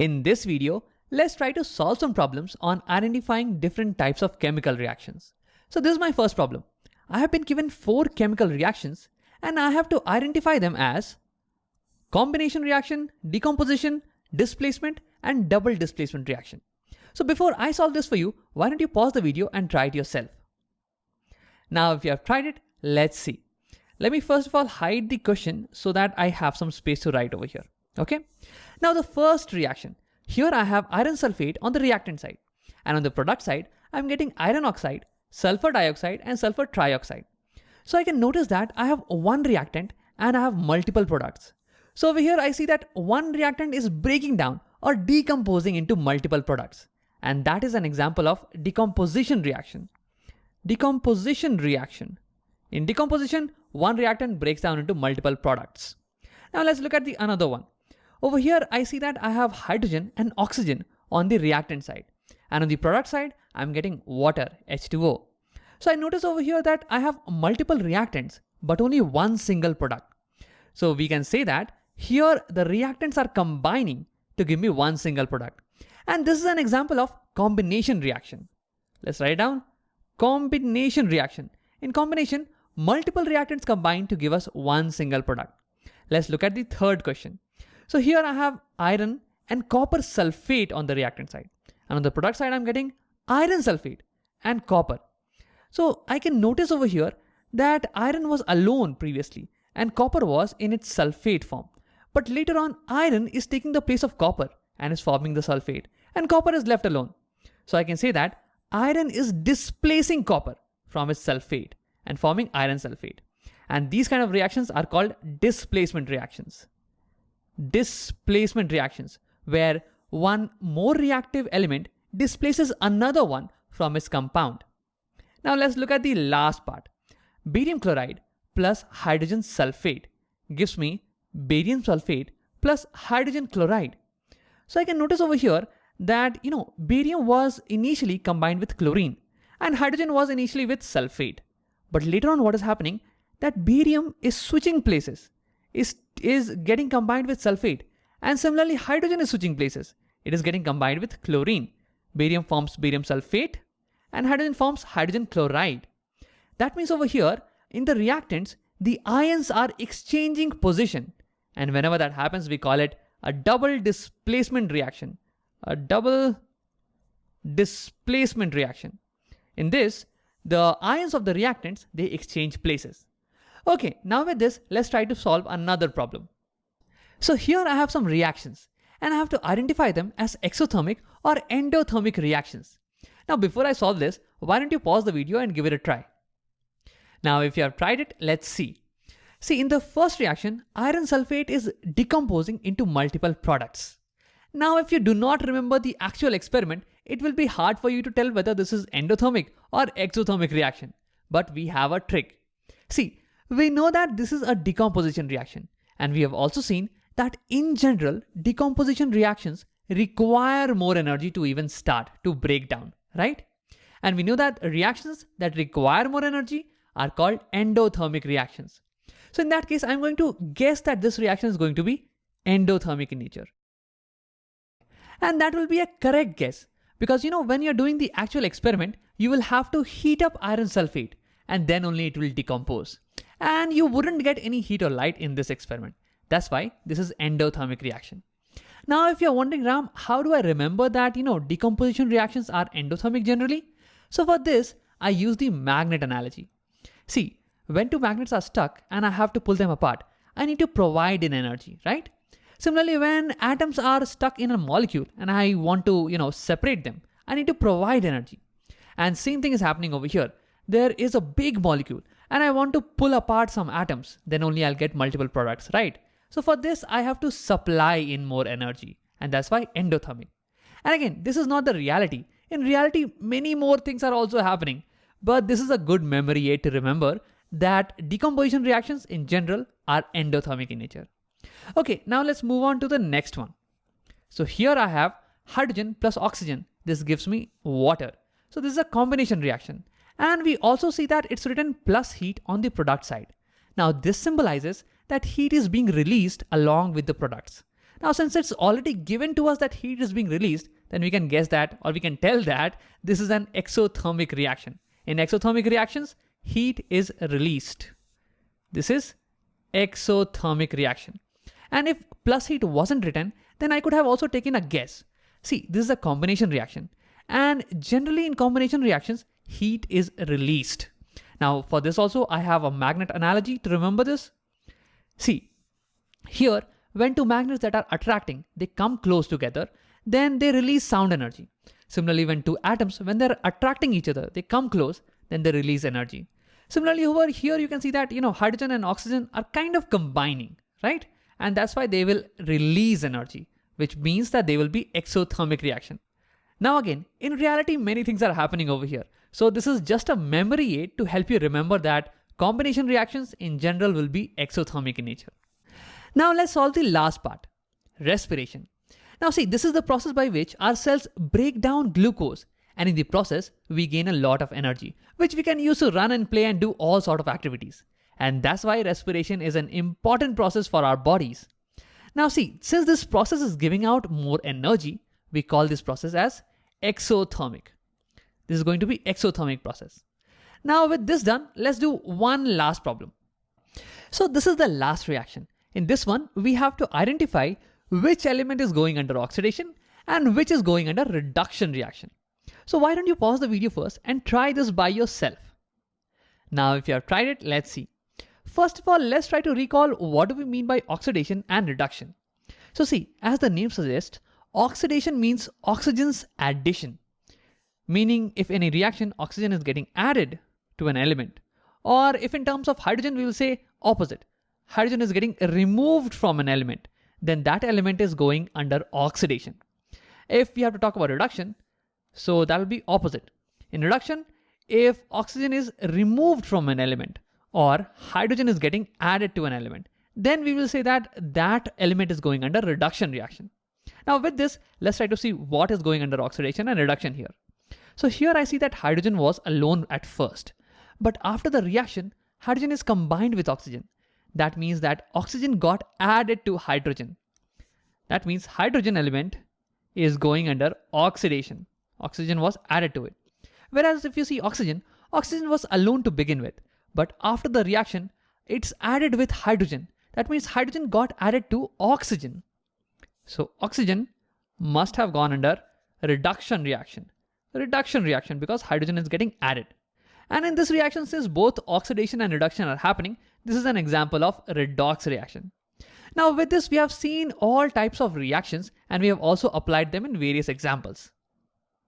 In this video, let's try to solve some problems on identifying different types of chemical reactions. So this is my first problem. I have been given four chemical reactions and I have to identify them as combination reaction, decomposition, displacement, and double displacement reaction. So before I solve this for you, why don't you pause the video and try it yourself. Now if you have tried it, let's see. Let me first of all hide the question so that I have some space to write over here. Okay. Now the first reaction, here I have iron sulfate on the reactant side and on the product side, I'm getting iron oxide, sulfur dioxide and sulfur trioxide. So I can notice that I have one reactant and I have multiple products. So over here I see that one reactant is breaking down or decomposing into multiple products. And that is an example of decomposition reaction. Decomposition reaction. In decomposition, one reactant breaks down into multiple products. Now let's look at the another one. Over here, I see that I have hydrogen and oxygen on the reactant side. And on the product side, I'm getting water, H2O. So I notice over here that I have multiple reactants, but only one single product. So we can say that here the reactants are combining to give me one single product. And this is an example of combination reaction. Let's write down combination reaction. In combination, multiple reactants combine to give us one single product. Let's look at the third question. So here I have iron and copper sulfate on the reactant side. And on the product side, I'm getting iron sulfate and copper. So I can notice over here that iron was alone previously and copper was in its sulfate form. But later on, iron is taking the place of copper and is forming the sulfate and copper is left alone. So I can say that iron is displacing copper from its sulfate and forming iron sulfate. And these kind of reactions are called displacement reactions displacement reactions, where one more reactive element displaces another one from its compound. Now let's look at the last part. Barium chloride plus hydrogen sulfate gives me barium sulfate plus hydrogen chloride. So I can notice over here that, you know, barium was initially combined with chlorine and hydrogen was initially with sulfate. But later on what is happening that barium is switching places is, is getting combined with sulfate. And similarly, hydrogen is switching places. It is getting combined with chlorine. Barium forms barium sulfate and hydrogen forms hydrogen chloride. That means over here, in the reactants, the ions are exchanging position. And whenever that happens, we call it a double displacement reaction. A double displacement reaction. In this, the ions of the reactants, they exchange places. Okay, now with this, let's try to solve another problem. So here I have some reactions and I have to identify them as exothermic or endothermic reactions. Now before I solve this, why don't you pause the video and give it a try. Now if you have tried it, let's see. See in the first reaction, iron sulfate is decomposing into multiple products. Now if you do not remember the actual experiment, it will be hard for you to tell whether this is endothermic or exothermic reaction. But we have a trick. See, we know that this is a decomposition reaction. And we have also seen that in general, decomposition reactions require more energy to even start, to break down, right? And we know that reactions that require more energy are called endothermic reactions. So in that case, I'm going to guess that this reaction is going to be endothermic in nature. And that will be a correct guess because you know when you're doing the actual experiment, you will have to heat up iron sulfate and then only it will decompose and you wouldn't get any heat or light in this experiment. That's why this is endothermic reaction. Now, if you're wondering, Ram, how do I remember that, you know, decomposition reactions are endothermic generally? So for this, I use the magnet analogy. See, when two magnets are stuck and I have to pull them apart, I need to provide an energy, right? Similarly, when atoms are stuck in a molecule and I want to, you know, separate them, I need to provide energy. And same thing is happening over here. There is a big molecule and I want to pull apart some atoms, then only I'll get multiple products, right? So for this, I have to supply in more energy and that's why endothermic. And again, this is not the reality. In reality, many more things are also happening, but this is a good memory aid to remember that decomposition reactions in general are endothermic in nature. Okay, now let's move on to the next one. So here I have hydrogen plus oxygen. This gives me water. So this is a combination reaction. And we also see that it's written plus heat on the product side. Now this symbolizes that heat is being released along with the products. Now, since it's already given to us that heat is being released, then we can guess that or we can tell that this is an exothermic reaction. In exothermic reactions, heat is released. This is exothermic reaction. And if plus heat wasn't written, then I could have also taken a guess. See, this is a combination reaction. And generally in combination reactions, heat is released. Now for this also, I have a magnet analogy to remember this. See, here, when two magnets that are attracting, they come close together, then they release sound energy. Similarly, when two atoms, when they're attracting each other, they come close, then they release energy. Similarly, over here, you can see that, you know, hydrogen and oxygen are kind of combining, right? And that's why they will release energy, which means that they will be exothermic reaction. Now again, in reality, many things are happening over here. So this is just a memory aid to help you remember that combination reactions in general will be exothermic in nature. Now let's solve the last part, respiration. Now see, this is the process by which our cells break down glucose and in the process, we gain a lot of energy, which we can use to run and play and do all sort of activities. And that's why respiration is an important process for our bodies. Now see, since this process is giving out more energy, we call this process as exothermic. This is going to be exothermic process. Now with this done, let's do one last problem. So this is the last reaction. In this one, we have to identify which element is going under oxidation and which is going under reduction reaction. So why don't you pause the video first and try this by yourself. Now if you have tried it, let's see. First of all, let's try to recall what do we mean by oxidation and reduction. So see, as the name suggests, oxidation means oxygen's addition. Meaning if in a reaction, oxygen is getting added to an element. Or if in terms of hydrogen, we will say opposite. Hydrogen is getting removed from an element then that element is going under oxidation. If we have to talk about reduction, so that will be opposite. In reduction, if oxygen is removed from an element or hydrogen is getting added to an element, then we will say that that element is going under reduction reaction. Now with this, let's try to see what is going under oxidation and reduction here. So here I see that hydrogen was alone at first, but after the reaction, hydrogen is combined with oxygen that means that oxygen got added to hydrogen. That means hydrogen element is going under oxidation. Oxygen was added to it. Whereas if you see oxygen, oxygen was alone to begin with. But after the reaction, it's added with hydrogen. That means hydrogen got added to oxygen. So oxygen must have gone under reduction reaction. Reduction reaction because hydrogen is getting added. And in this reaction, since both oxidation and reduction are happening, this is an example of redox reaction. Now with this, we have seen all types of reactions and we have also applied them in various examples.